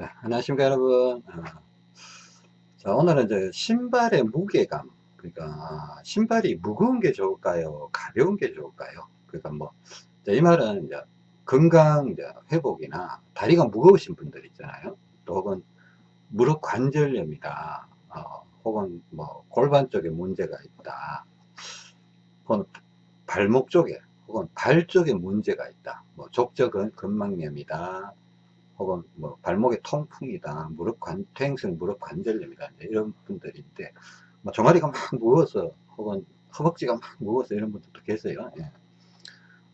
네, 안녕하십니까 여러분. 어, 자 오늘은 이제 신발의 무게감 그러니까 아, 신발이 무거운 게 좋을까요? 가벼운 게 좋을까요? 그러니까 뭐 이 말은 이제 건강 이제 회복이나 다리가 무거우신 분들 있잖아요. 또 혹은 무릎 관절염이다 어, 혹은 뭐 골반 쪽에 문제가 있다. 혹은 발목 쪽에 혹은 발 쪽에 문제가 있다. 뭐 족저 근막염이다 혹은 뭐 발목에 통풍이다 무릎 관 퇴행성 무릎 관절염이다 이런 분들인데 뭐 종아리가 막 무거워서 혹은 허벅지가 막 무거워서 이런 분들도 계세요. 예.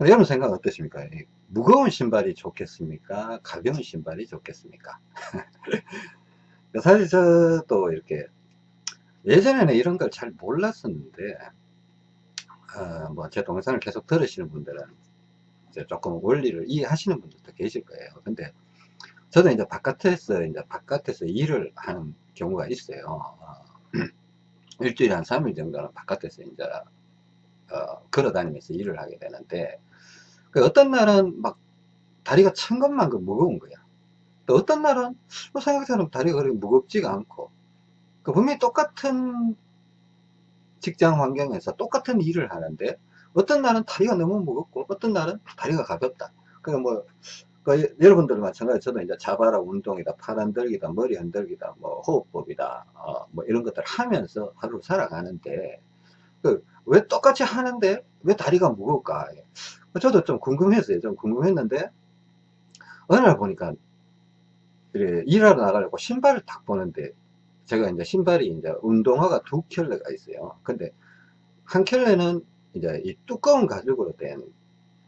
여러분 생각 어떠십니까? 무거운 신발이 좋겠습니까? 가벼운 신발이 좋겠습니까 사실 저도 이렇게 예전에는 이런 걸 잘 몰랐었는데 어, 뭐제 동영상을 계속 들으시는 분들은 이제 조금 원리를 이해하시는 분들도 계실 거예요. 근데 저도 이제 바깥에서 이제 바깥에서 일을 하는 경우가 있어요. 어, 일주일에 한 3일 정도는 바깥에서 이제 어, 걸어 다니면서 일을 하게 되는데 그 어떤 날은 막 다리가 천것만큼 무거운 거야. 또 어떤 날은 뭐 생각처럼 다리가 그렇게 무겁지가 않고 그 분명히 똑같은 직장 환경에서 똑같은 일을 하는데 어떤 날은 다리가 너무 무겁고 어떤 날은 다리가 가볍다. 그러니까 뭐 그 여러분들 마찬가지 저도 이제 자바라 운동이다 팔 흔들기다 머리 흔들기다 뭐 호흡법이다 어, 뭐 이런 것들 하면서 하루를 살아가는데 그 왜 똑같이 하는데 왜 다리가 무거울까? 저도 좀 궁금했어요. 좀 궁금했는데 어느 날 보니까 이래 일하러 나가려고 신발을 딱 보는데 제가 이제 신발이 이제 운동화가 두 켤레가 있어요. 근데 한 켤레는 이제 이 두꺼운 가죽으로 된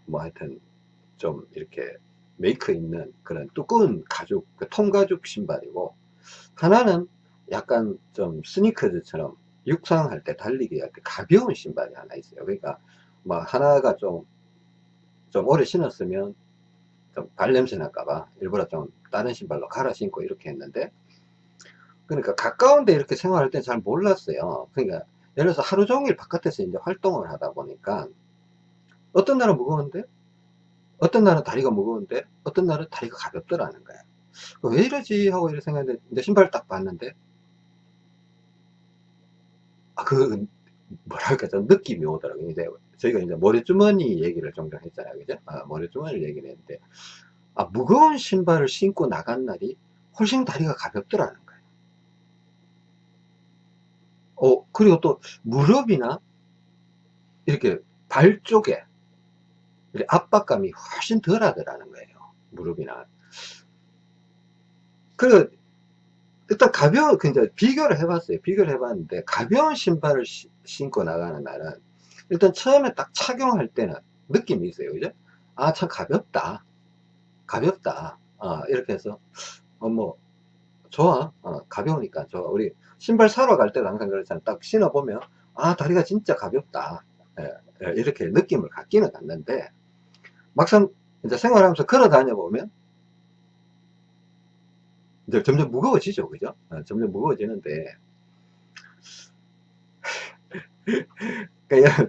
뭐 하여튼 좀 이렇게 메이커 있는 그런 두꺼운 가죽, 그 통가죽 신발이고 하나는 약간 좀 스니커즈처럼 육상할 때 달리기 할 때 가벼운 신발이 하나 있어요. 그러니까 뭐 하나가 좀, 좀 오래 신었으면 좀 발냄새 날까봐 일부러 좀 다른 신발로 갈아 신고 이렇게 했는데 그러니까 가까운데 이렇게 생활할 때 잘 몰랐어요. 그러니까 예를 들어서 하루 종일 바깥에서 이제 활동을 하다 보니까 어떤 날은 무거운데 어떤 날은 다리가 무거운데 어떤 날은 다리가 가볍더라는 거야. 왜 이러지? 하고 이렇게 생각했는데 신발을 딱 봤는데 아 그 뭐랄까 좀 느낌이 오더라고요. 이제 저희가 이제 모래주머니 얘기를 종종 했잖아요. 그죠? 아, 모래주머니를 얘기를 했는데 아 무거운 신발을 신고 나간 날이 훨씬 다리가 가볍더라는 거예요 어 그리고 또 무릎이나 이렇게 발 쪽에 압박감이 훨씬 덜 하더라는 거예요. 무릎이나. 그리고 일단 가벼운, 그 이제 비교를 해봤어요. 비교를 해봤는데, 가벼운 신발을 시, 신고 나가는 날은, 일단 처음에 딱 착용할 때는 느낌이 있어요. 그죠? 아, 참 가볍다. 가볍다. 어, 이렇게 해서, 어, 뭐, 좋아. 어, 가벼우니까 좋아. 우리 신발 사러 갈 때도 항상 그렇잖아. 딱 신어보면, 아, 다리가 진짜 가볍다. 예, 예, 이렇게 느낌을 갖기는 갖는데, 막상 이제 생활하면서 걸어 다녀 보면 이제 점점 무거워지죠 그죠? 어, 점점 무거워지는데. 그러니까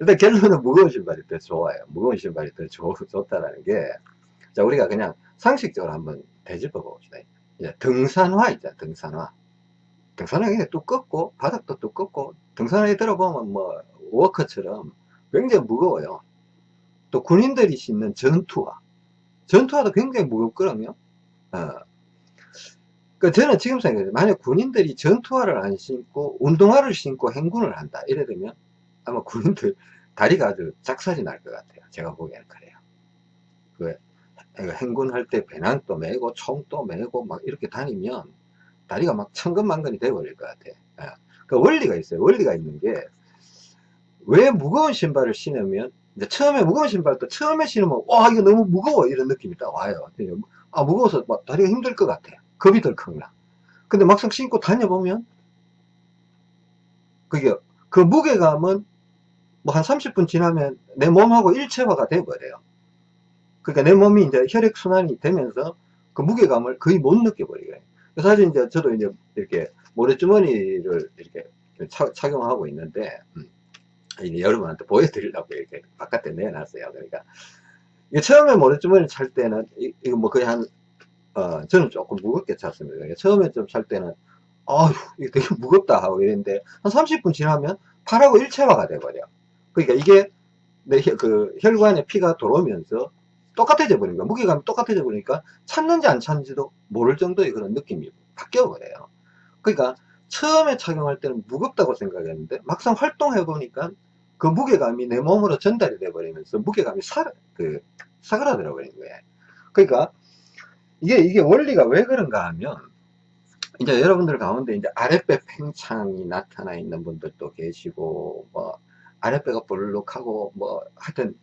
일단 결론은 무거운 신발이 더 좋아요. 무거운 신발이 더 좋, 좋다라는 게 자 우리가 그냥 상식적으로 한번 되짚어 봅시다. 이제 등산화 있잖아 등산화. 등산화 굉장히 두껍고 바닥도 두껍고 등산화에 들어보면 뭐 워커처럼 굉장히 무거워요. 또 군인들이 신는 전투화. 전투화도 굉장히 무겁거든요 어. 그 저는 지금 생각해요. 만약 군인들이 전투화를 안 신고 운동화를 신고 행군을 한다. 이래 되면 아마 군인들 다리가 아주 작살이 날 것 같아요. 제가 보기에는 그래요. 그 행군할 때 배낭도 메고 총도 메고 막 이렇게 다니면 다리가 막 천근만근이 돼버릴 것 같아. 요그 원리가 있어요. 원리가 있는 게 왜 무거운 신발을 신으면 이제 처음에 무거운 신발도 처음에 신으면 와 이거 너무 무거워 이런 느낌이 딱 와요. 아 무거워서 막 다리가 힘들 것 같아 겁이 덜컥나. 근데 막상 신고 다녀보면 그게 그 무게감은 뭐 한 30분 지나면 내 몸하고 일체화가 돼버려요. 그러니까 내 몸이 이제 혈액순환이 되면서 그 무게감을 거의 못 느껴버리게 사실 이제 저도 이제 이렇게 모래주머니를 이렇게 착용하고 있는데 음. 여러분한테 보여드리려고 이렇게 바깥에 내놨어요. 그러니까 처음에 모래주머니 찰 때는 이거 뭐 거의 한 어, 저는 조금 무겁게 찼습니다. 처음에 좀 찰 때는, 아휴, 이게 되게 무겁다 하고 이랬는데, 한 30분 지나면 팔하고 일체화가 돼버려. 그러니까 이게 내 그 혈관에 피가 들어오면서 똑같아져 버리니까, 무게감이 똑같아져 버리니까 찼는지 안 찼는지도 모를 정도의 그런 느낌이 바뀌어 버려요. 그러니까 처음에 착용할 때는 무겁다고 생각했는데, 막상 활동해 보니까 그 무게감이 내 몸으로 전달이 돼 버리면서 무게감이 사, 그, 사그라들어 버린 거예요. 그러니까 이게, 이게 원리가 왜 그런가 하면, 이제 여러분들 가운데 이제 아랫배 팽창이 나타나 있는 분들도 계시고, 뭐, 아랫배가 볼록하고, 뭐, 하여튼,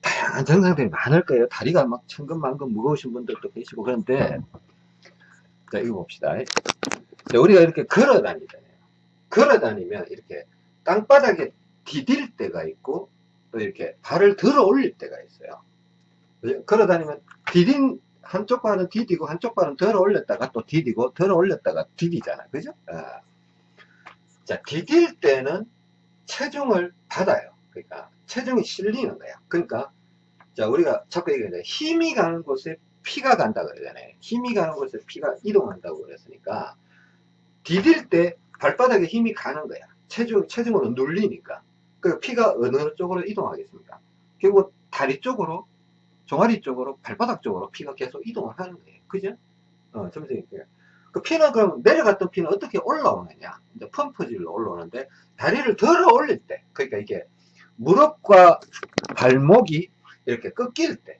다양한 증상들이 많을 거예요. 다리가 막 천근만근 무거우신 분들도 계시고, 그런데, 자, 이거 봅시다. 자, 우리가 이렇게 걸어 다니잖아요. 걸어 다니면 이렇게 땅바닥에 디딜 때가 있고, 또 이렇게 발을 들어 올릴 때가 있어요. 걸어 다니면 디딘 한쪽 발은 디디고 한쪽 발은 들어 올렸다가 또 디디고 들어 올렸다가 디디잖아 그죠 아. 자 디딜 때는 체중을 받아요 그러니까 체중이 실리는 거야 그러니까 자 우리가 자꾸 얘기하잖아요 힘이 가는 곳에 피가 간다 그러잖아요 힘이 가는 곳에 피가 이동한다고 그랬으니까 디딜 때 발바닥에 힘이 가는 거야 체중, 체중으로 눌리니까 그 피가 어느 쪽으로 이동하겠습니까 결국 다리 쪽으로 종아리 쪽으로 발바닥 쪽으로 피가 계속 이동을 하는 거예요. 그죠? 어, 점점이그 피는 그럼 내려갔던 피는 어떻게 올라오느냐? 이제 펌프질로 올라오는데 다리를 들어 올릴 때, 그러니까 이게 무릎과 발목이 이렇게 꺾일 때,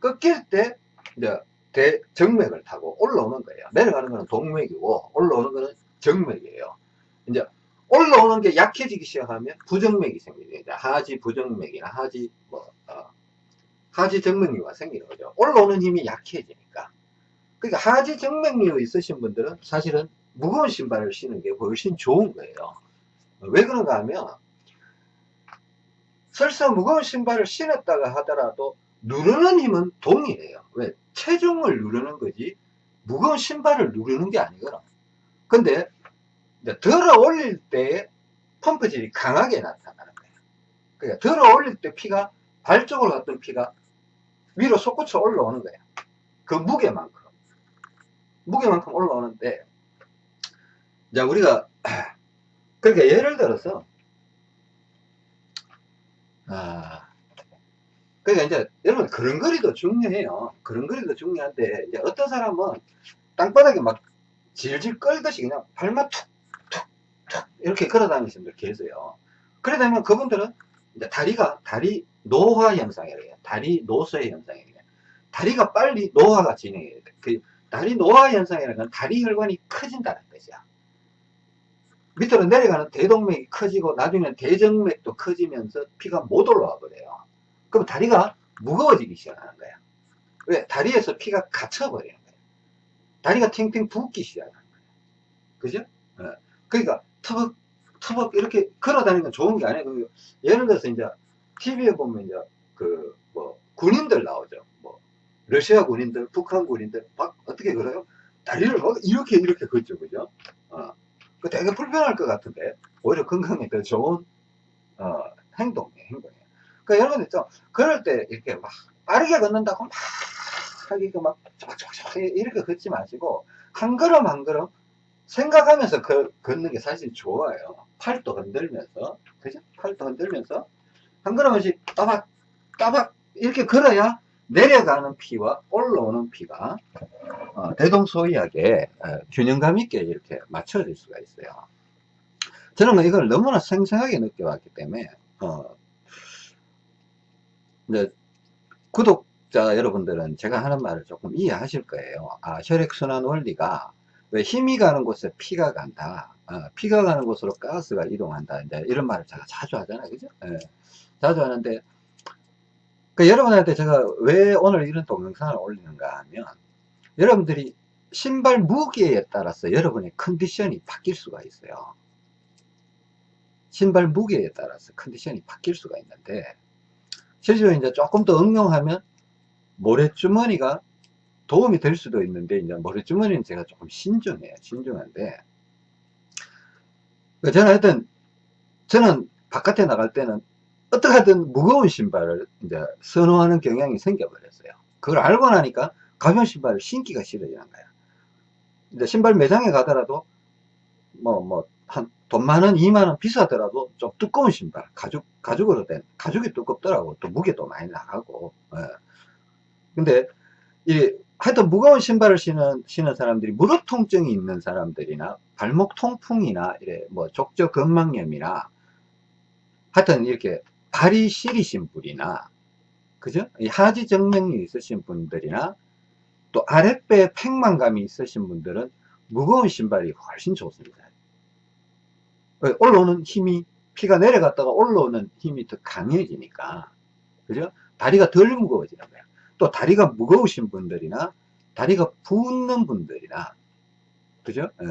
꺾일 때 이제 대 정맥을 타고 올라오는 거예요. 내려가는 거는 동맥이고 올라오는 거는 정맥이에요. 이제 올라오는 게 약해지기 시작하면 부정맥이 생깁니다. 하지 부정맥이나 하지 뭐 어, 하지 정맥류가 생기는 거죠. 올라오는 힘이 약해지니까. 그러니까 하지 정맥류 있으신 분들은 사실은 무거운 신발을 신는 게 훨씬 좋은 거예요. 왜 그런가 하면 설사 무거운 신발을 신었다가 하더라도 누르는 힘은 동일해요. 왜? 체중을 누르는 거지 무거운 신발을 누르는 게 아니거든. 근데 들어 올릴 때 펌프질이 강하게 나타나는 거예요. 그러니까 들어 올릴 때 피가 발 쪽으로 갔던 피가 위로 솟구쳐 올라오는 거야. 그 무게만큼. 무게만큼 올라오는데, 자, 우리가, 그러니까 예를 들어서, 아, 그러니까 이제, 여러분, 그런거리도 중요해요. 그런거리도 중요한데, 이제 어떤 사람은 땅바닥에 막 질질 끌듯이 그냥 발만 툭, 툭, 툭, 이렇게 걸어 다니시는 분들 계세요. 그래 되면 그분들은 이제 다리가, 다리 노화 현상이래요. 다리 노쇠 현상이래요. 다리가 빨리 노화가 진행해야 돼. 그 다리 노화 현상이라는 건 다리 혈관이 커진다는 뜻이야. 밑으로 내려가는 대동맥이 커지고 나중에는 대정맥도 커지면서 피가 못 올라와 버려요. 그럼 다리가 무거워지기 시작하는 거야. 왜? 다리에서 피가 갇혀버리는 거야. 다리가 탱탱 붓기 시작하는 거야. 그죠? 네. 그러니까 터벅, 터벅 이렇게 걸어 다니는 건 좋은 게 아니에요. 예를 들어서 이제 TV에 보면 이제 그 뭐 군인들 나오죠. 뭐 러시아 군인들, 북한 군인들 막 어떻게 걸어요? 다리를 막 이렇게 이렇게 걷죠, 그죠? 어, 그 되게 불편할 것 같은데 오히려 건강에 더 좋은 어, 행동이에요, 행동이에요. 그 여러분 있죠? 그럴 때 이렇게 막 빠르게 걷는다고 막 하기가 막 이렇게 걷지 마시고 한 걸음 한 걸음 생각하면서 그, 걷는 게 사실 좋아요. 팔도 흔들면서, 그죠? 팔도 흔들면서 한 걸음씩 따박 따박 이렇게 걸어야 내려가는 피와 올라오는 피가 어, 대동소이하게 어, 균형감 있게 이렇게 맞춰질 수가 있어요. 저는 뭐 이걸 너무나 생생하게 느껴왔기 때문에 어, 이제 구독자 여러분들은 제가 하는 말을 조금 이해하실 거예요. 아, 혈액순환 원리가 왜 힘이 가는 곳에 피가 간다. 어, 피가 가는 곳으로 가스가 이동한다. 이제 이런 말을 제가 자주 하잖아요. 그죠? 예. 자주 하는데 그 여러분한테 제가 왜 오늘 이런 동영상을 올리는가 하면 여러분들이 신발 무게에 따라서 여러분의 컨디션이 바뀔 수가 있어요 신발 무게에 따라서 컨디션이 바뀔 수가 있는데 실제로 이제 조금 더 응용하면 모래주머니가 도움이 될 수도 있는데 이제 모래주머니는 제가 조금 신중해요 신중한데 그 저는 하여튼 저는 바깥에 나갈 때는 어떻게든 무거운 신발을 이제 선호하는 경향이 생겨버렸어요. 그걸 알고 나니까 가벼운 신발을 신기가 싫어지는 거야. 이제 신발 매장에 가더라도 뭐뭐 한 돈 많은 2만원 비싸더라도 좀 두꺼운 신발 가죽 가죽으로 된 가죽이 두껍더라고 또 무게도 많이 나가고 예. 근데 이 하여튼 무거운 신발을 신는 신는 사람들이 무릎 통증이 있는 사람들이나 발목 통풍이나 이래 뭐 족저 근막염이나 하여튼 이렇게 발이 시리신 분이나 그죠? 이 하지 정맥이 있으신 분들이나 또 아랫배 팽만감이 있으신 분들은 무거운 신발이 훨씬 좋습니다. 왜? 올라오는 힘이 피가 내려갔다가 올라오는 힘이 더 강해지니까 그죠? 다리가 덜 무거워지는 거야. 또 다리가 무거우신 분들이나 다리가 붓는 분들이나 그죠? 예.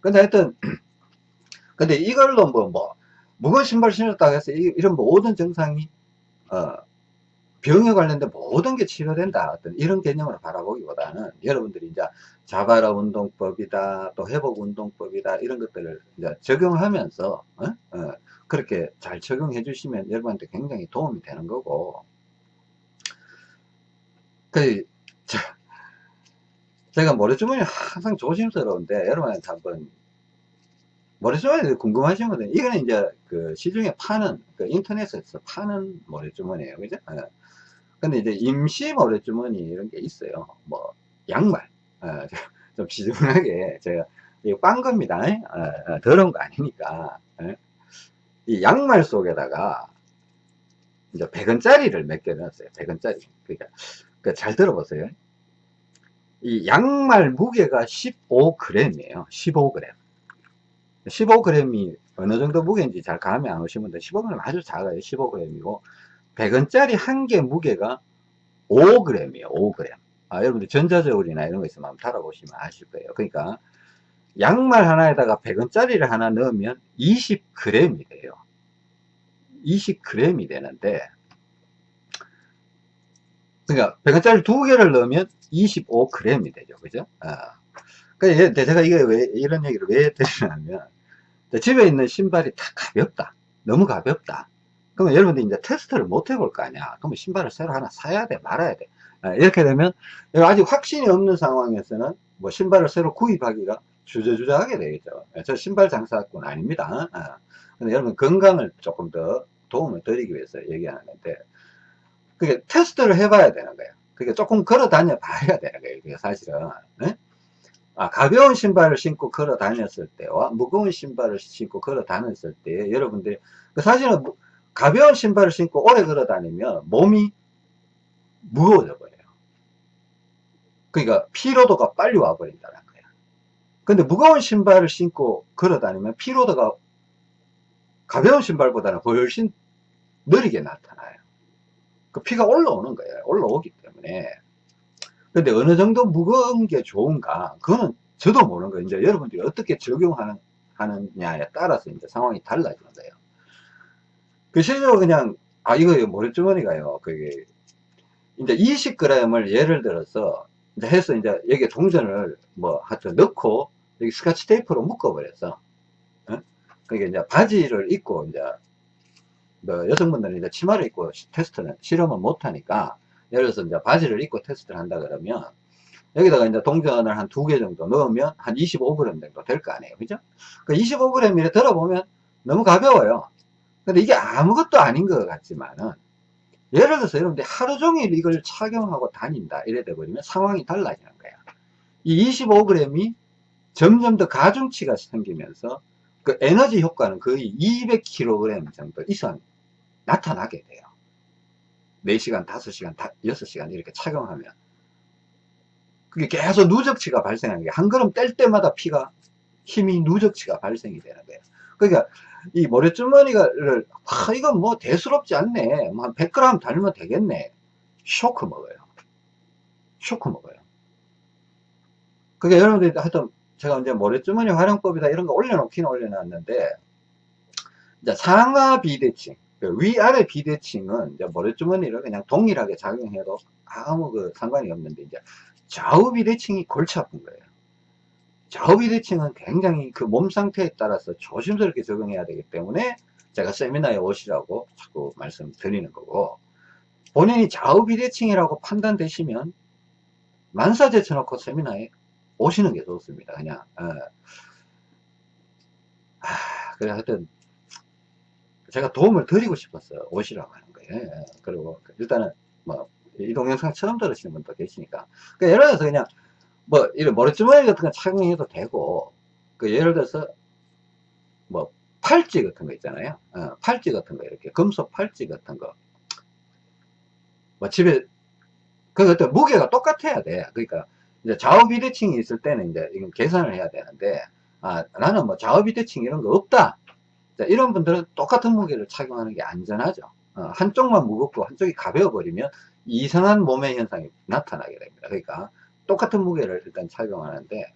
근데 하여튼 근데 이걸로 뭐, 뭐 무거운 신발 신었다고 해서 이- 이런 모든 증상이 어, 병에 관련된 모든 게 치료된다 어떤 이런 개념으로 바라보기보다는 여러분들이 이제 자바라 운동법이다 또 회복 운동법이다 이런 것들을 이제 적용하면서 어? 어, 그렇게 잘 적용해 주시면 여러분한테 굉장히 도움이 되는 거고 그 저, 제가 모래주머니 항상 조심스러운데 여러분한테 한번 모래주머니 궁금하신 분들 이거는 이제 그 시중에 파는 그 인터넷에서 파는 모래주머니예요 그죠 예. 근데 이제 임시 모래주머니 이런 게 있어요. 뭐 양말. 어, 좀 지저분하게 제가 이거 빤 겁니다. 어, 어, 더러운 거 아니니까. 예. 이 양말 속에다가 이제 100원짜리를 몇 개 넣었어요. 100원짜리. 그러니까 그잘 들어보세요. 이 양말 무게가 15g이에요. 15g 15g이 어느 정도 무게인지 잘 감이 안 오신 분들 15g 아주 작아요. 15g이고 100원짜리 한 개 무게가 5g이에요 5g 아, 여러분들 전자저울이나 이런 거 있으면 한번 달아보시면 아실 거예요. 그러니까 양말 하나에다가 100원짜리를 하나 넣으면 20g이 돼요. 20g이 되는데 그러니까 100원짜리 두 개를 넣으면 25g이 되죠. 그죠? 아. 그러니까 제가 이게 왜 이런 얘기를 왜 드리냐면 집에 있는 신발이 다 가볍다. 너무 가볍다 그러면 여러분들이 이제 테스트를 못 해볼 거 아니야. 그러면 신발을 새로 하나 사야 돼 말아야 돼. 아, 이렇게 되면 아직 확신이 없는 상황에서는 뭐 신발을 새로 구입하기가 주저주저하게 되겠죠. 저 신발 장사꾼 아닙니다. 아, 근데 여러분 건강을 조금 더 도움을 드리기 위해서 얘기하는 건데 그게 테스트를 해봐야 되는 거예요. 그게 조금 걸어 다녀 봐야 되는 거예요 그게 사실은. 네? 아, 가벼운 신발을 신고 걸어 다녔을 때와 무거운 신발을 신고 걸어 다녔을 때 여러분들이 그 사실은 무- 가벼운 신발을 신고 오래 걸어 다니면 몸이 무거워져 버려요. 그러니까 피로도가 빨리 와 버린다는 거야. 근데 무거운 신발을 신고 걸어 다니면 피로도가 가벼운 신발보다는 훨씬 느리게 나타나요. 그 피가 올라오는 거예요. 올라오기 때문에. 근데 어느 정도 무거운 게 좋은가 그거는 저도 모르는 거예요. 이제 여러분들이 어떻게 적용하는 하느냐에 따라서 이제 상황이 달라지는 거예요 그 실제로 그냥 아 이거 모래주머니가요. 그게. 이제 20g을 예를 들어서 이제 해서 이제 여기에 동전을 뭐 하여튼 넣고 여기 스카치 테이프로 묶어 버렸어. 그게 이제 바지를 입고 이제 뭐 여성분들은 이제 치마를 입고 시- 테스트는 실험은 못 하니까 예를 들어서 이제 바지를 입고 테스트를 한다 그러면 여기다가 이제 동전을 한 두 개 정도 넣으면 한 25g 정도 될 거 아니에요. 그죠? 그 25g 이래 들어보면 너무 가벼워요 근데 이게 아무것도 아닌 것 같지만은 예를 들어서 여러분들 하루 종일 이걸 착용하고 다닌다 이래 돼버리면 상황이 달라지는 거야. 이 25g이 점점 더 가중치가 생기면서 그 에너지 효과는 거의 200kg 정도 이상 나타나게 돼요. 4시간, 5시간, 6시간 이렇게 착용하면. 그게 계속 누적치가 발생하는 게한 걸음 뗄 때마다 피가 힘이 누적치가 발생이 되는 거예요. 그러니까 이 모래주머니를 아 이건 뭐 대수롭지 않네. 뭐한 100g 달면 되겠네. 쇼크 먹어요. 쇼크 먹어요. 그게 여러분들이 하여튼 제가 이제 모래주머니 활용법이다 이런 거 올려놓기는 올려놨는데 이제 상하 비대칭 그 위아래 비대칭은 이제 모래주머니를 그냥 동일하게 작용해도 아무 그 상관이 없는데 이제 좌우 비대칭이 골치 아픈 거예요 좌우 비대칭은 굉장히 그 몸 상태에 따라서 조심스럽게 적용해야 되기 때문에 제가 세미나에 오시라고 자꾸 말씀드리는 거고 본인이 좌우 비대칭이라고 판단되시면 만사 제 쳐놓고 세미나에 오시는 게 좋습니다. 그냥. 어. 아, 그래, 하여튼, 제가 도움을 드리고 싶었어요. 오시라고 하는 거예요. 예. 그리고 일단은, 뭐, 이 동영상 처음 들으시는 분도 계시니까. 그러니까 예를 들어서 그냥, 뭐, 이런 머리주머니 같은 거 착용해도 되고, 그 예를 들어서, 뭐, 팔찌 같은 거 있잖아요. 어, 팔찌 같은 거, 이렇게. 금속 팔찌 같은 거. 뭐, 집에, 그, 어떤 무게가 똑같아야 돼. 그러니까, 이제 좌우 비대칭이 있을 때는 이제 이건 계산을 해야 되는데, 아, 나는 뭐 좌우 비대칭 이런 거 없다. 자, 이런 분들은 똑같은 무게를 착용하는 게 안전하죠. 어, 한쪽만 무겁고 한쪽이 가벼워 버리면 이상한 몸의 현상이 나타나게 됩니다. 그러니까 똑같은 무게를 일단 착용하는데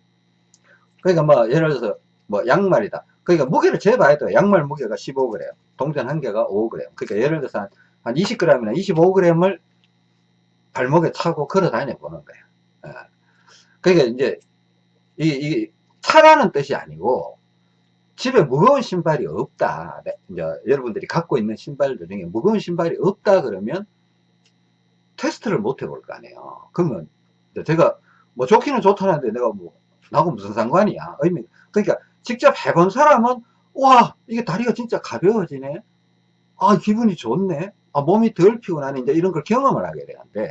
그러니까 뭐 예를 들어서 뭐 양말이다. 그러니까 무게를 재봐야 돼요. 양말 무게가 15g, 동전 한 개가 5g. 그러니까 예를 들어서 한, 한 20g이나 25g을 발목에 차고 걸어 다녀 보는 거예요. 예. 그러니까 이제 이, 이 차라는 뜻이 아니고 집에 무거운 신발이 없다. 네, 이제 여러분들이 갖고 있는 신발들 중에 무거운 신발이 없다 그러면 테스트를 못 해볼 거 아니에요. 그러면 제가 뭐 좋기는 좋다는데 내가 뭐 나하고 무슨 상관이야. 의미 그러니까 직접 해본 사람은 와 이게 다리가 진짜 가벼워지네. 아 기분이 좋네. 아 몸이 덜 피곤하네. 이제 이런 걸 경험을 하게 되는데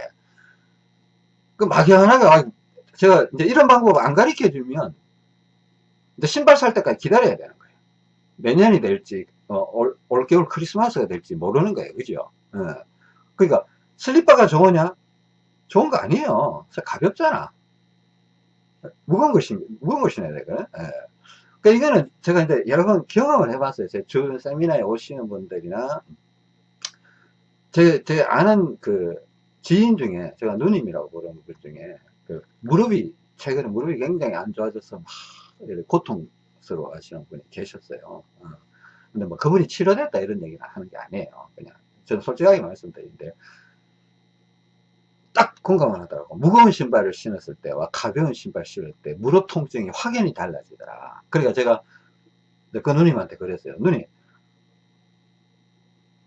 그 막연하게 아, 제가 이제 이런 방법 안 가르쳐 주면 이제 신발 살 때까지 기다려야 되는 거예요. 내년이 될지 어, 올, 올겨울 크리스마스가 될지 모르는 거예요. 그죠? 예. 그러니까 슬리퍼가 좋으냐? 좋은 거 아니에요. 가볍잖아. 무거운 거 신, 무거운 거 신어야 되거든. 예. 그러니까 이거는 제가 이제 여러 번 경험을 해봤어요. 제주 세미나에 오시는 분들이나 제, 제 아는 그 지인 중에 제가 누님이라고 부르는 분 중에 그 무릎이 최근에 무릎이 굉장히 안 좋아져서 막 고통스러워 하시는 분이 계셨어요. 어. 근데 뭐 그분이 치료됐다 이런 얘기를 하는 게 아니에요. 그냥 저는 솔직하게 말씀드리는데 딱 공감을 하더라고. 무거운 신발을 신었을 때와 가벼운 신발 신을 때 무릎 통증이 확연히 달라지더라. 그러니까 제가 그 누님한테 그랬어요. 누님,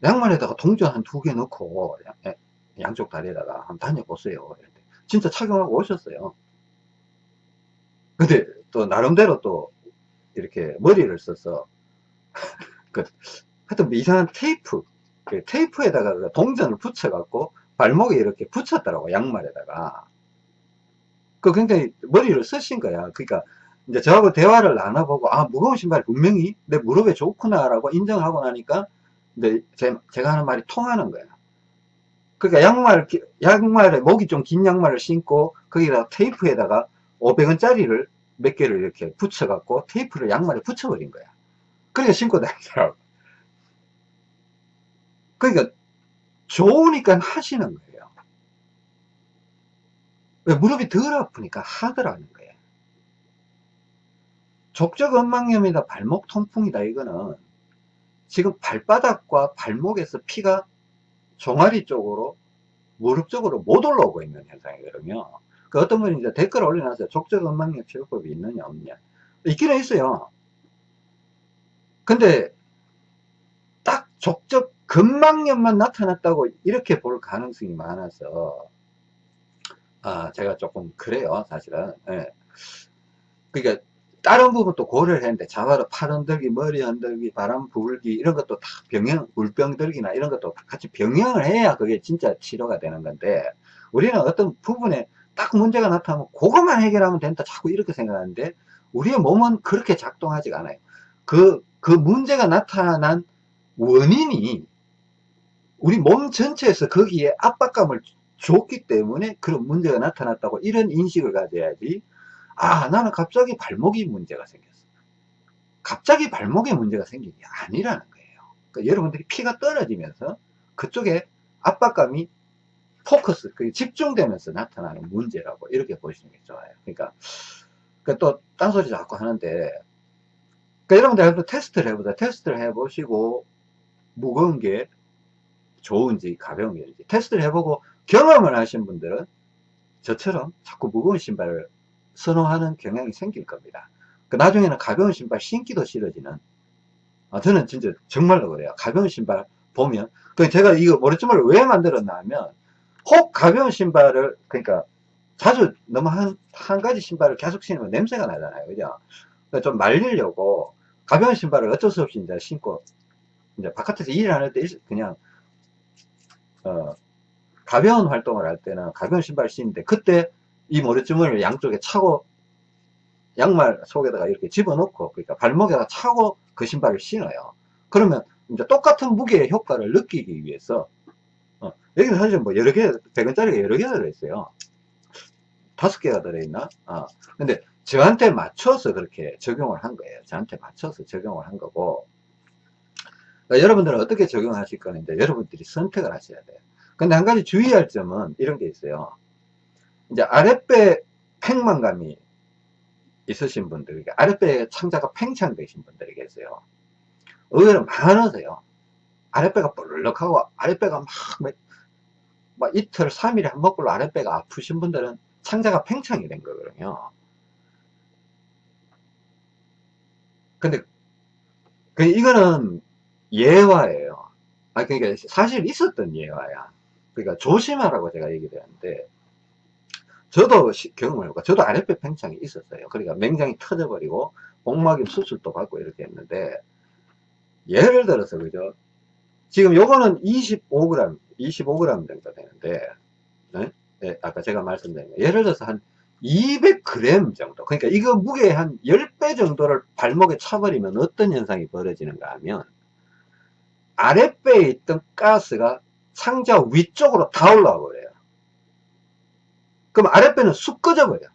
양말에다가 동전 한 두 개 넣고 양쪽 다리에다가 한번 다녀보세요. 진짜 착용하고 오셨어요. 근데 또 나름대로 또 이렇게 머리를 써서 그 하여튼 뭐 이상한 테이프 그 테이프에다가 그 동전을 붙여 갖고 발목에 이렇게 붙였더라고 양말에다가 그 굉장히 머리를 쓰신 거야 그러니까 이제 저하고 대화를 나눠보고 아 무거운 신발 분명히 내 무릎에 좋구나 라고 인정하고 나니까 이제 제, 제가 하는 말이 통하는 거야 그러니까 양말 양말에 목이 좀 긴 양말을 신고 거기다 테이프에다가 500원짜리를 몇 개를 이렇게 붙여 갖고 테이프를 양말에 붙여 버린 거야. 그러니까 신고 다니더라고. 그러니까 좋으니까 하시는 거예요. 왜 무릎이 덜 아프니까 하더라는 거예요. 족적 언망염이다 발목 통풍이다 이거는 지금 발바닥과 발목에서 피가 종아리 쪽으로 무릎 쪽으로 못 올라오고 있는 현상이거든요. 그 어떤 분이 이제 댓글 올려놨어요. 족적 언망염 치료법이 있느냐 없느냐. 있기는 있어요. 근데 딱 족적 근막염만 나타났다고 이렇게 볼 가능성이 많아서. 아 제가 조금 그래요 사실은. 예. 그러니까 다른 부분도 고려를 했는데 자바로 팔 흔들기 머리 흔들기 바람 불기 이런 것도 다 병영 물병 들기나 이런 것도 같이 병영을 해야 그게 진짜 치료가 되는 건데 우리는 어떤 부분에 딱 문제가 나타나면 그것만 해결하면 된다 자꾸 이렇게 생각하는데 우리의 몸은 그렇게 작동하지가 않아요. 그, 그 문제가 나타난 원인이 우리 몸 전체에서 거기에 압박감을 줬기 때문에 그런 문제가 나타났다고 이런 인식을 가져야지 아 나는 갑자기 발목이 문제가 생겼어 갑자기 발목에 문제가 생긴 게 아니라는 거예요 그러니까 여러분들이 피가 떨어지면서 그쪽에 압박감이 포커스, 그 집중되면서 나타나는 문제라고 이렇게 보시는 게 좋아요. 그러니까, 그 또, 딴소리 자꾸 하는데, 그러니까 여러분들 테스트를 해보자. 테스트를 해보시고, 무거운 게 좋은지, 가벼운 게인지, 테스트를 해보고 경험을 하신 분들은 저처럼 자꾸 무거운 신발을 선호하는 경향이 생길 겁니다. 그 나중에는 가벼운 신발 신기도 싫어지는, 아, 저는 진짜 정말로 그래요. 가벼운 신발 보면, 그 제가 이거 머리춤을 왜 만들었나 하면, 혹 가벼운 신발을 그러니까 자주 너무 한, 한 가지 신발을 계속 신으면 냄새가 나잖아요. 그죠? 그러니까 좀 말리려고 가벼운 신발을 어쩔 수 없이 이제 신고, 이제 바깥에서 일을 때 그냥, 어, 가벼운 활동을 할 때는 가벼운 신발을 신는데, 그때 이 모래주머니를 양쪽에 차고, 양말 속에다가 이렇게 집어넣고, 그러니까 발목에다 차고 그 신발을 신어요. 그러면 이제 똑같은 무게의 효과를 느끼기 위해서, 어, 여기는 사실 뭐 여러 개, 100원짜리가 여러 개가 들어있어요. 다섯 개가 들어있나? 아, 근데 저한테 맞춰서 그렇게 적용을 한 거예요. 저한테 맞춰서 적용을 한 거고. 그러니까 여러분들은 어떻게 적용하실 거는데 여러분들이 선택을 하셔야 돼요. 근데 한 가지 주의할 점은 이런 게 있어요. 이제 아랫배 팽만감이 있으신 분들, 아랫배 창자가 팽창되신 분들이 계세요. 의외로 많으세요. 아랫배가 볼록하고 아랫배가 막, 막 이틀, 3일에 한 번꼴로 아랫배가 아프신 분들은 창자가 팽창이 된 거거든요. 근데 그 이거는 예화예요. 아 그러니까 사실 있었던 예화야. 그러니까 조심하라고 제가 얘기를 하는데 저도 경험을 해보고 저도 아랫배 팽창이 있었어요. 그러니까 맹장이 터져버리고 복막염 수술도 받고 이렇게 했는데 예를 들어서 그죠? 지금 요거는 25g, 25g 정도 되는데 네? 예, 아까 제가 말씀드린 거. 예를 들어서 한 200g 정도. 그러니까 이거 무게 한 10배 정도를 발목에 차버리면 어떤 현상이 벌어지는가 하면 아랫배에 있던 가스가 상자 위쪽으로 다 올라와 버려요. 그럼 아랫배는 쑥 꺼져 버려.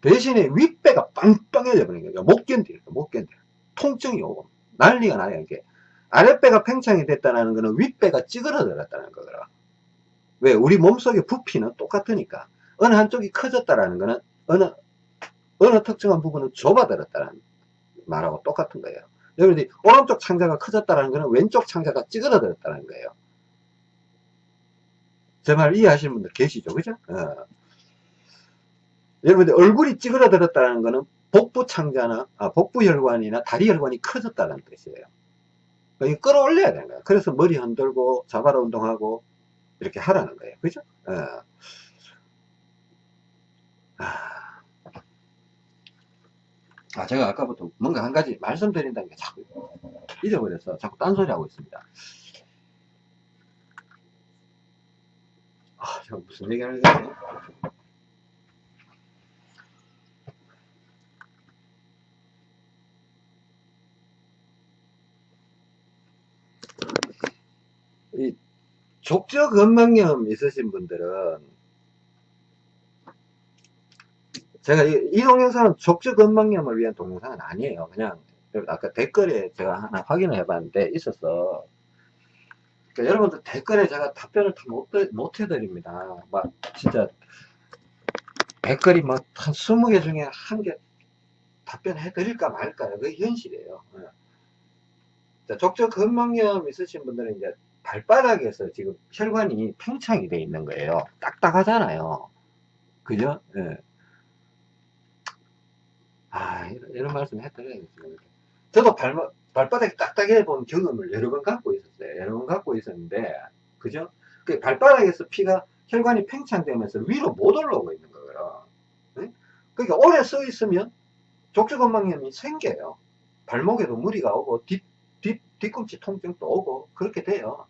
대신에 윗배가 빵빵해져 버리는 거예요. 못 견뎌요. 못 견뎌. 통증이 오고 난리가 나요. 이게 아랫배가 팽창이 됐다는 거는 윗배가 찌그러들었다는 거더라. 왜? 우리 몸속의 부피는 똑같으니까. 어느 한쪽이 커졌다라는 거는 어느, 어느 특정한 부분은 좁아들었다는 말하고 똑같은 거예요. 여러분들이 오른쪽 창자가 커졌다는 거는 왼쪽 창자가 찌그러들었다는 거예요. 제 말 이해하시는 분들 계시죠? 그죠? 어. 여러분들 얼굴이 찌그러들었다는 거는 복부 창자나, 아, 복부 혈관이나 다리 혈관이 커졌다는 뜻이에요. 그러니까 끌어올려야 되는 거예요. 그래서 머리 흔들고 자바라 운동하고 이렇게 하라는 거예요. 그죠? 어. 아. 아, 제가 아까부터 뭔가 한 가지 말씀드린다는 게 자꾸 잊어버려서 자꾸 딴소리 하고 있습니다. 아, 제가 무슨 얘기 하는 거지? 이 족저 건망염 있으신 분들은 제가 이, 이 동영상은 족저 건망염을 위한 동영상은 아니에요. 그냥 아까 댓글에 제가 하나 확인을 해봤는데 있어서 그러니까 여러분들 댓글에 제가 답변을 못, 못 해드립니다. 막 진짜 댓글이 막한 20개 중에 한 개 답변해 드릴까 말까요? 그게 현실이에요. 예. 족저 건망염 있으신 분들은 이제 발바닥에서 지금 혈관이 팽창이 돼 있는 거예요. 딱딱하잖아요. 그죠? 예. 아, 이런, 이런 말씀 해드려야겠어요. 저도 발, 발바닥이 딱딱해 본 경험을 여러 번 갖고 있었어요. 여러 번 갖고 있었는데, 그죠? 그 발바닥에서 피가 혈관이 팽창되면서 위로 못 올라오고 있는 거예요. 네? 그러니까 오래 써 있으면 족저건망염이 생겨요. 발목에도 무리가 오고 뒤, 뒤, 뒤꿈치 통증도 오고 그렇게 돼요.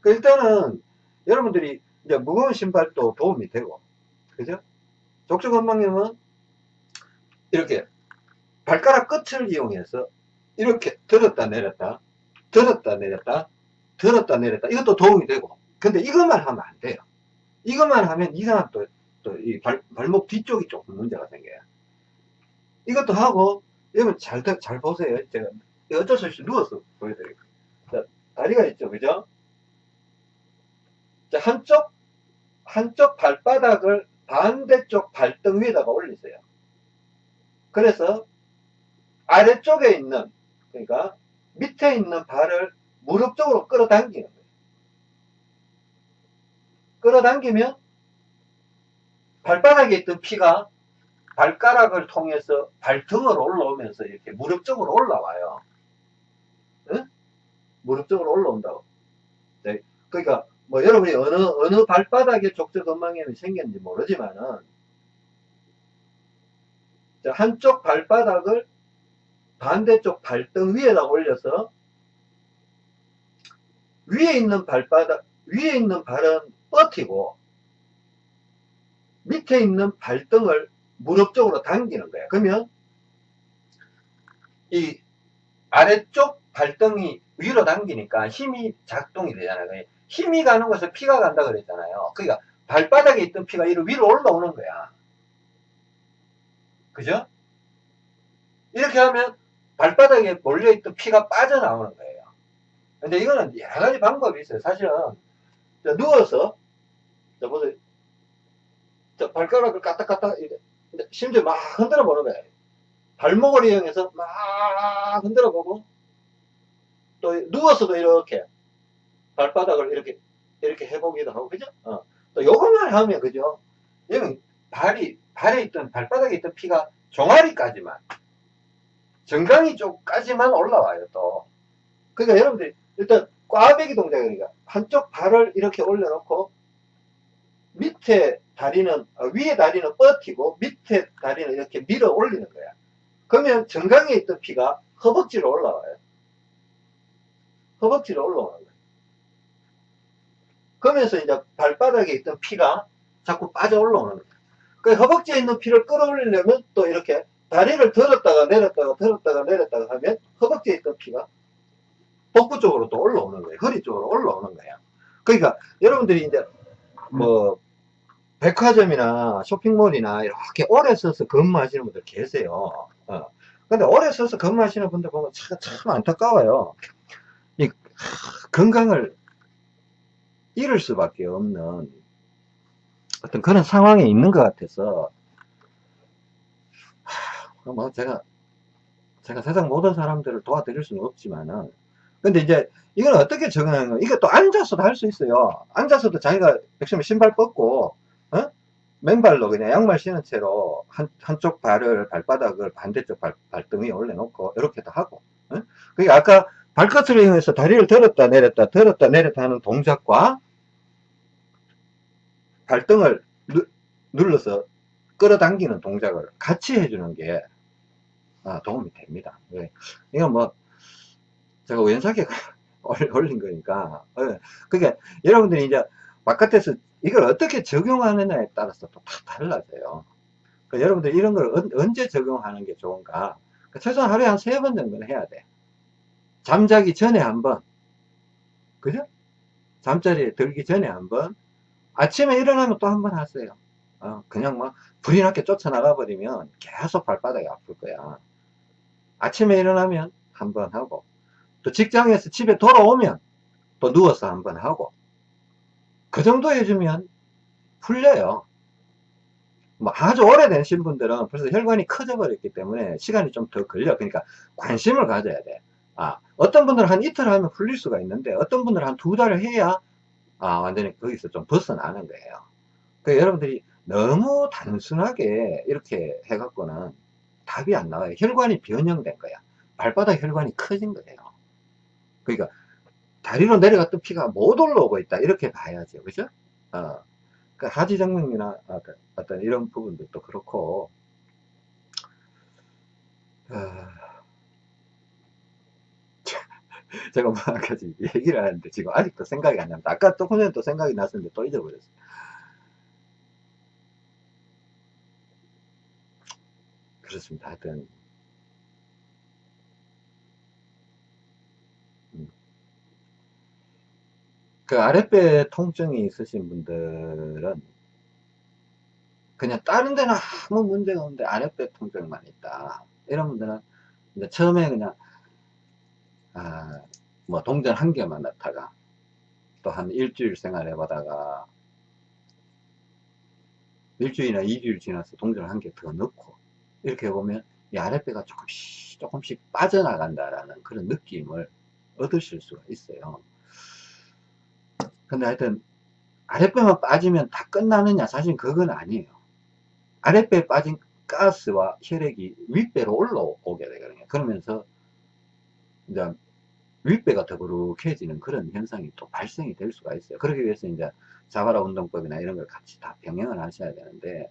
그 일단은 여러분들이 이제 무거운 신발도 도움이 되고 그죠? 족저 건망염은 이렇게 발가락 끝을 이용해서 이렇게 들었다 내렸다 들었다 내렸다 들었다 내렸다. 이것도 도움이 되고. 근데 이것만 하면 안 돼요. 이것만 하면 이상한 또, 또이 발목 뒤쪽이 조금 문제가 생겨요. 이것도 하고 여러분 잘, 잘 보세요. 제가 어쩔 수 없이 누워서 보여드릴게요. 자, 다리가 있죠. 그죠? 한쪽, 한쪽 발바닥을 반대쪽 발등 위에다가 올리세요. 그래서 아래쪽에 있는, 그러니까 밑에 있는 발을 무릎 쪽으로 끌어당기는 거예요. 끌어당기면 발바닥에 있던 피가 발가락을 통해서 발등으로 올라오면서 이렇게 무릎 쪽으로 올라와요. 응? 무릎 쪽으로 올라온다고. 네. 그러니까 뭐 여러분이 어느 어느 발바닥에 족저근막염이 생겼는지 모르지만은 자, 한쪽 발바닥을 반대쪽 발등 위에다 올려서 위에 있는 발바닥 위에 있는 발은 뻗히고 밑에 있는 발등을 무릎 쪽으로 당기는 거야. 그러면 이 아래쪽 발등이 위로 당기니까 힘이 작동이 되잖아요. 힘이 가는 곳에 피가 간다 그랬잖아요. 그러니까 발바닥에 있던 피가 위로 올라오는 거야. 그죠? 이렇게 하면 발바닥에 몰려있던 피가 빠져나오는 거예요. 근데 이거는 여러 가지 방법이 있어요. 사실은 누워서 자 보세요. 자 발가락을 까딱까딱 심지어 막 흔들어 보는 거예요. 발목을 이용해서 막 흔들어 보고 또 누워서도 이렇게 발바닥을 이렇게 이렇게 해보기도 하고 그죠? 어. 또 요것만 하면 그죠? 여기 발이 발에 있던 발바닥에 있던 피가 종아리까지만 정강이 쪽까지만 올라와요 또. 그러니까 여러분들이 일단 꽈배기 동작이니까. 한쪽 발을 이렇게 올려놓고 밑에 다리는 어, 위에 다리는 뻗히고 밑에 다리는 이렇게 밀어 올리는 거야. 그러면 정강에 있던 피가 허벅지로 올라와요. 허벅지로 올라오는 거예요 그러면서 이제 발바닥에 있던 피가 자꾸 빠져 올라오는 거예요 그 허벅지에 있는 피를 끌어올리려면 또 이렇게 다리를 들었다가 내렸다가 들었다가 내렸다가 하면 허벅지에 있던 피가 복부 쪽으로 또 올라오는 거예요. 허리 쪽으로 올라오는 거예요. 그러니까 여러분들이 이제 뭐 백화점이나 쇼핑몰이나 이렇게 오래 서서 근무하시는 분들 계세요. 어. 근데 오래 서서 근무하시는 분들 보면 참, 참 안타까워요. 이 건강을 잃을 수밖에 없는 어떤 그런 상황에 있는 것 같아서 뭐 제가 제가 세상 모든 사람들을 도와드릴 수는 없지만은 근데 이제 이건 어떻게 적응하는 거 이게 또 앉아서도 할 수 있어요 앉아서도 자기가 백시면 신발 벗고 어? 맨발로 그냥 양말 신은 채로 한, 한쪽 발을 발바닥을 반대쪽 발, 발등 위에 올려놓고 이렇게도 하고 어? 그게 아까 발끝을 이용해서 다리를 들었다 내렸다 들었다 내렸다 하는 동작과 발등을 누, 눌러서 끌어당기는 동작을 같이 해주는 게 아, 도움이 됩니다. 네. 이건 뭐 제가 우연찮게 올린 거니까 네. 그러니까 여러분들이 이제 바깥에서 이걸 어떻게 적용하느냐에 따라서 또 다 달라져요. 그러니까 여러분들 이런 걸 언, 제 적용하는 게 좋은가 그러니까 최소한 하루에 한 세 번 정도는 해야 돼. 잠자기 전에 한 번, 그죠? 잠자리에 들기 전에 한 번, 아침에 일어나면 또 한 번 하세요. 어, 그냥 막 불이 나게 쫓아나가 버리면 계속 발바닥이 아플 거야. 아침에 일어나면 한 번 하고 또 직장에서 집에 돌아오면 또 누워서 한 번 하고 그 정도 해주면 풀려요. 뭐 아주 오래된 신 분들은 벌써 혈관이 커져 버렸기 때문에 시간이 좀 더 걸려. 그러니까 관심을 가져야 돼. 아, 어떤 분들은 한 이틀 하면 풀릴 수가 있는데 어떤 분들은 한 두 달을 해야 아, 완전히 거기서 좀 벗어나는 거예요. 그 여러분들이 너무 단순하게 이렇게 해갖고는 답이 안 나와요. 혈관이 변형된 거야. 발바닥 혈관이 커진 거예요. 그러니까 다리로 내려갔던 피가 못 올라오고 있다. 이렇게 봐야죠. 그죠? 어. 그 하지정맥이나 어떤 이런 부분들도 그렇고, 어. 제가 뭐 아까 얘기를 하는데 지금 아직도 생각이 안 납니다. 아까 또 훈련 또 생각이 났었는데 또 잊어버렸어요. 그렇습니다. 하여튼 음. 그 아랫배 통증이 있으신 분들은 그냥 다른 데는 아무 문제가 없는데 아랫배 통증만 있다. 이런 분들은 처음에 그냥 아, 뭐 동전 한 개만 넣다가 또 한 일주일 생활해 보다가 일주일이나 이주일 지나서 동전 한 개 더 넣고 이렇게 보면 이 아랫배가 조금씩 조금씩 빠져나간다라는 그런 느낌을 얻으실 수가 있어요. 근데 하여튼 아랫배만 빠지면 다 끝나느냐 사실 그건 아니에요. 아랫배에 빠진 가스와 혈액이 윗배로 올라오게 되거든요. 그러면서 이제 윗배가 더부룩해지는 그런 현상이 또 발생이 될 수가 있어요. 그러기 위해서 이제 자바라 운동법이나 이런 걸 같이 다 병행을 하셔야 되는데,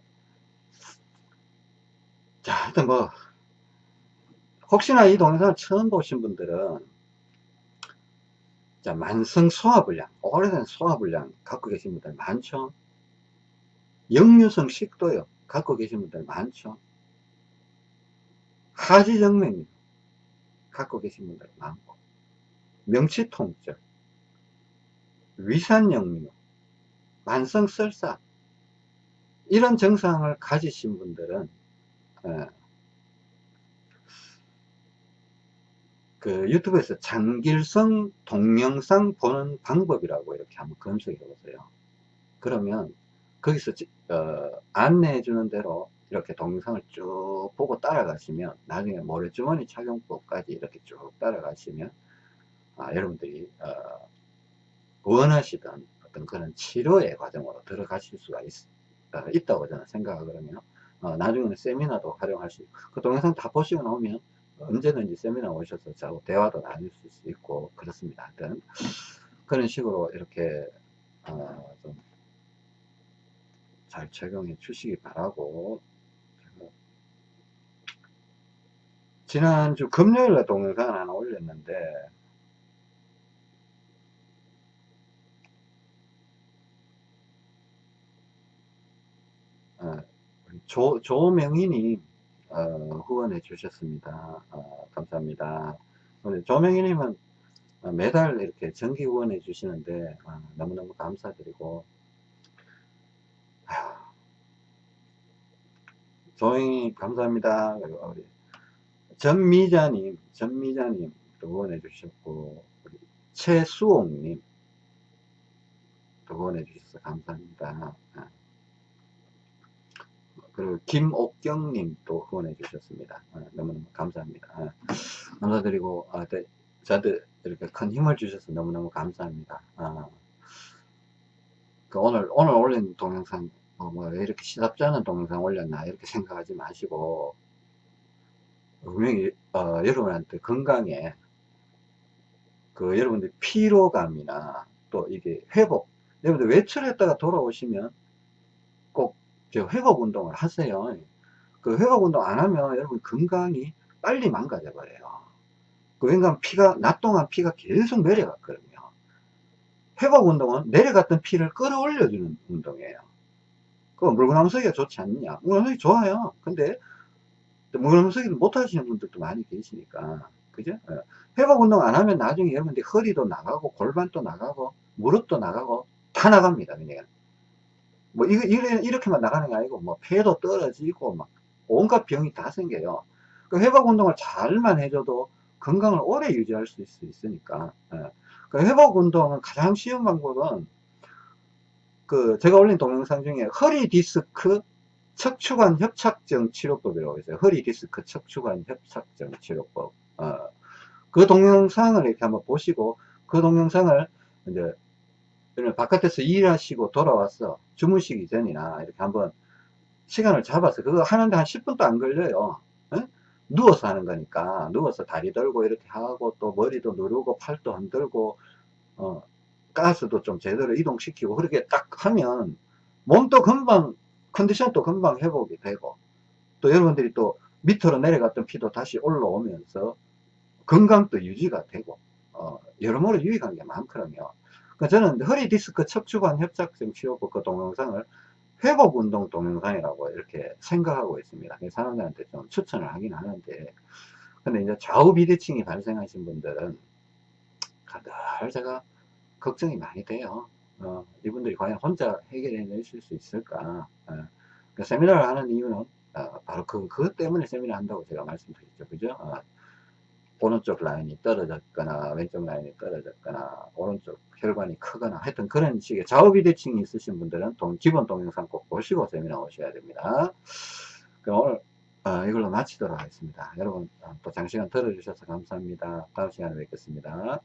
자, 하여튼 뭐, 혹시나 이 동영상을 처음 보신 분들은, 자, 만성 소화불량, 오래된 소화불량 갖고 계신 분들 많죠? 역류성 식도염 갖고 계신 분들 많죠? 하지정맥류 갖고 계신 분들 많고, 명치통증, 위산역류, 만성설사, 이런 증상을 가지신 분들은, 어, 그 유튜브에서 장길성 동영상 보는 방법이라고 이렇게 한번 검색해 보세요. 그러면 거기서 어, 안내해 주는 대로 이렇게 동영상을 쭉 보고 따라가시면 나중에 모래주머니 착용법까지 이렇게 쭉 따라가시면 아, 여러분들이 어, 원하시던 어떤 그런 치료의 과정으로 들어가실 수가 있, 어, 다고 저는 생각하거든요. 어, 나중에는 세미나도 활용할 수 있고 그 동영상 다 보시고 나오면 언제든지 세미나 오셔서 저하고 대화도 나눌 수 있고 그렇습니다. 하여튼 그런 식으로 이렇게 어, 좀잘 적용해 주시기 바라고 지난주 금요일에 동영상 하나 올렸는데 어, 조, 조명희님 어, 후원해 주셨습니다. 어, 감사합니다. 조명희님은 매달 이렇게 정기 후원해 주시는데 어, 너무너무 감사드리고 조영희 감사합니다. 그리고 우리 전미자님, 전미자님 후원해 주셨고 최수옥님 후원해 주셔서 감사합니다. 그리고 김옥경님 또 후원해 주셨습니다. 아, 너무너무 감사합니다. 아, 감사드리고 아, 네, 저한테 이렇게 큰 힘을 주셔서 너무너무 감사합니다. 아, 그 오늘 오늘 올린 동영상 어, 뭐 이렇게 시답지 않은 동영상 올렸나 이렇게 생각하지 마시고 분명히 어, 여러분한테 건강에 그 여러분들 피로감이나 또 이게 회복 여러분들 외출했다가 돌아오시면 꼭 회복 운동을 하세요. 그 회복 운동 안 하면 여러분 건강이 빨리 망가져 버려요. 그 왜냐면 피가 낮 동안 피가 계속 내려갔거든요. 회복 운동은 내려갔던 피를 끌어올려 주는 운동이에요. 그 물구나무서기가 좋지 않느냐? 물구나무서기 좋아요. 근데 물구나무서기를 못 하시는 분들도 많이 계시니까 그죠? 예. 회복 운동 안 하면 나중에 여러분들 허리도 나가고 골반도 나가고 무릎도 나가고 다 나갑니다. 그냥 뭐 이거 이렇게만 나가는 게 아니고 뭐 폐도 떨어지고 막 온갖 병이 다 생겨요. 그 회복 운동을 잘만 해줘도 건강을 오래 유지할 수 있, 으니까 예. 그 회복 운동은 가장 쉬운 방법은 그 제가 올린 동영상 중에 허리 디스크 척추관 협착증 치료법이라고 있어요. 허리 디스크 척추관 협착증 치료법. 어, 그 동영상을 이렇게 한번 보시고 그 동영상을 이제 바깥에서 일하시고 돌아왔어. 주무시기 전이나 이렇게 한번 시간을 잡아서 그거 하는데 한 10분도 안 걸려요. 에? 누워서 하는 거니까 누워서 다리 들고 이렇게 하고 또 머리도 누르고 팔도 흔들고 어, 가스도 좀 제대로 이동시키고 그렇게 딱 하면 몸도 금방 컨디션도 금방 회복이 되고 또 여러분들이 또 밑으로 내려갔던 피도 다시 올라오면서 건강도 유지가 되고 어, 여러모로 유익한 게 많거든요. 그러니까 저는 허리 디스크 척추관 협착증 치료법 그 동영상을 회복 운동 동영상이라고 이렇게 생각하고 있습니다. 사람들한테 좀 추천을 하긴 하는데, 근데 이제 좌우 비대칭이 발생하신 분들은 늘 제가 걱정이 많이 돼요. 어, 이분들이 과연 혼자 해결해 내실 수 있을까? 어, 그 세미나를 하는 이유는 어, 바로 그, 그것 때문에 세미나 한다고 제가 말씀드렸죠. 그죠? 어, 오른쪽 라인이 떨어졌거나 왼쪽 라인이 떨어졌거나 오른쪽 혈관이 크거나 하여튼 그런 식의 좌우비 대칭이 있으신 분들은 동, 기본 동영상 꼭 보시고 세미나 오셔야 됩니다. 그럼 오늘 어, 이걸로 마치도록 하겠습니다. 여러분 어, 또 장시간 들어주셔서 감사합니다. 다음 시간에 뵙겠습니다.